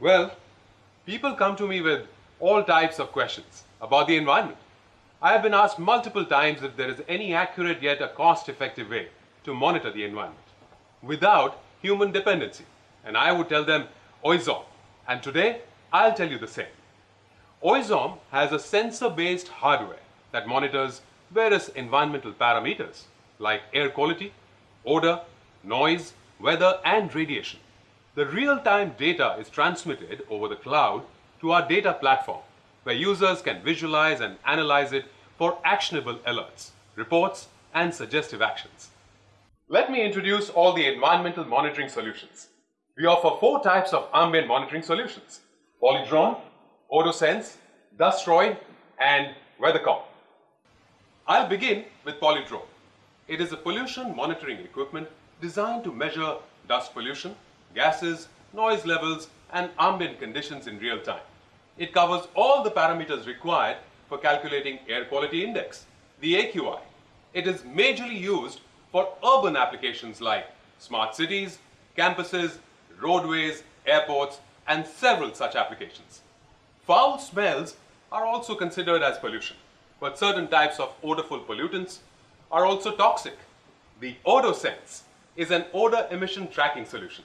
Well, people come to me with all types of questions about the environment. I have been asked multiple times if there is any accurate yet a cost-effective way to monitor the environment without human dependency. And I would tell them Oizom. And today, I'll tell you the same. Oizom has a sensor-based hardware that monitors various environmental parameters like air quality, odor, noise, weather and radiation. The real-time data is transmitted over the cloud to our data platform where users can visualize and analyze it for actionable alerts, reports and suggestive actions. Let me introduce all the environmental monitoring solutions. We offer four types of ambient monitoring solutions. Polludrone, OdoSense, Dustroid and WeatherCom. I'll begin with Polludrone. It is a pollution monitoring equipment designed to measure dust pollution, gases, noise levels and ambient conditions in real time. It covers all the parameters required for calculating air quality index, the AQI. It is majorly used for urban applications like smart cities, campuses, roadways, airports, and several such applications. Foul smells are also considered as pollution, but certain types of odorful pollutants are also toxic. The OdoSense is an odor emission tracking solution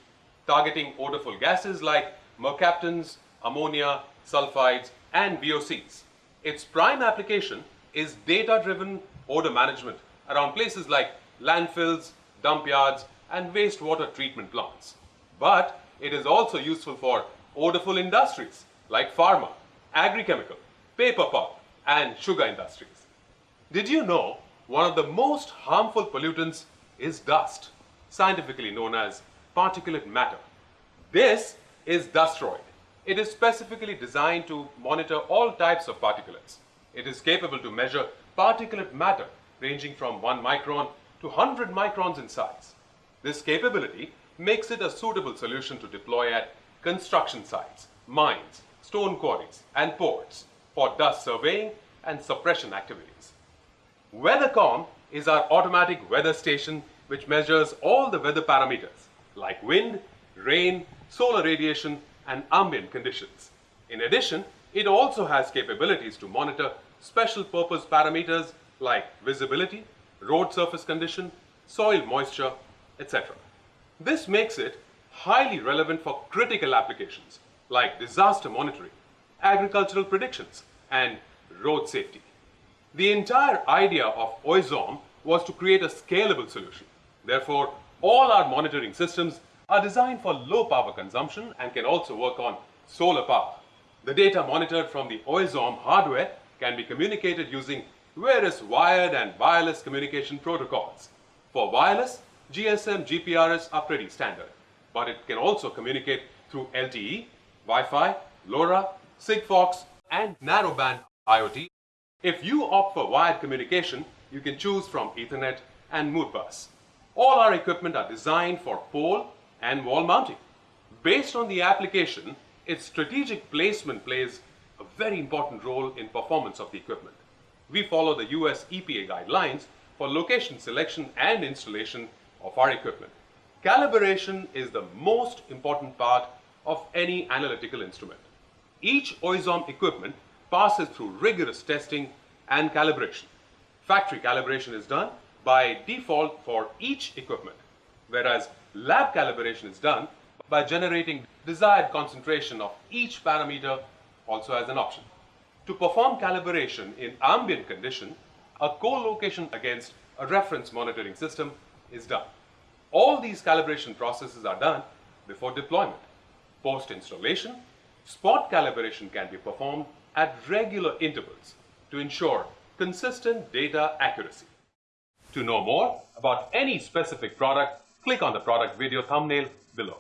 targeting odorful gases like mercaptans, ammonia, sulfides, and VOCs. Its prime application is data-driven odor management around places like landfills, dump yards, and wastewater treatment plants. But it is also useful for odorful industries like pharma, agrichemical, paper pulp, and sugar industries. Did you know one of the most harmful pollutants is dust, scientifically known as particulate matter? This is Dustroid. It is specifically designed to monitor all types of particulates. It is capable to measure particulate matter ranging from 1 micron to 100 microns in size. This capability makes it a suitable solution to deploy at construction sites, mines, stone quarries and ports for dust surveying and suppression activities. WeatherCom is our automatic weather station which measures all the weather parameters like wind, rain, solar radiation and ambient conditions. In addition, it also has capabilities to monitor special purpose parameters like visibility, road surface condition, soil moisture, etc. This makes it highly relevant for critical applications like disaster monitoring, agricultural predictions, and road safety. The entire idea of Oizom was to create a scalable solution. Therefore, all our monitoring systems are designed for low power consumption and can also work on solar power. The data monitored from the Oizom hardware can be communicated using various wired and wireless communication protocols. For wireless, GSM GPRS are pretty standard, but it can also communicate through LTE, Wi-Fi, LoRa, Sigfox, and narrowband IoT. If you opt for wired communication, you can choose from Ethernet and Modbus. All our equipment are designed for pole and wall mounting. Based on the application, its strategic placement plays a very important role in performance of the equipment. We follow the US EPA guidelines for location selection and installation of our equipment. Calibration is the most important part of any analytical instrument. Each Oizom equipment passes through rigorous testing and calibration. Factory calibration is done by default for each equipment, whereas Lab calibration is done by generating desired concentration of each parameter also as an option. To perform calibration in ambient condition, a co-location against a reference monitoring system is done. All these calibration processes are done before deployment. Post-installation, spot calibration can be performed at regular intervals to ensure consistent data accuracy. To know more about any specific product, click on the product video thumbnail below.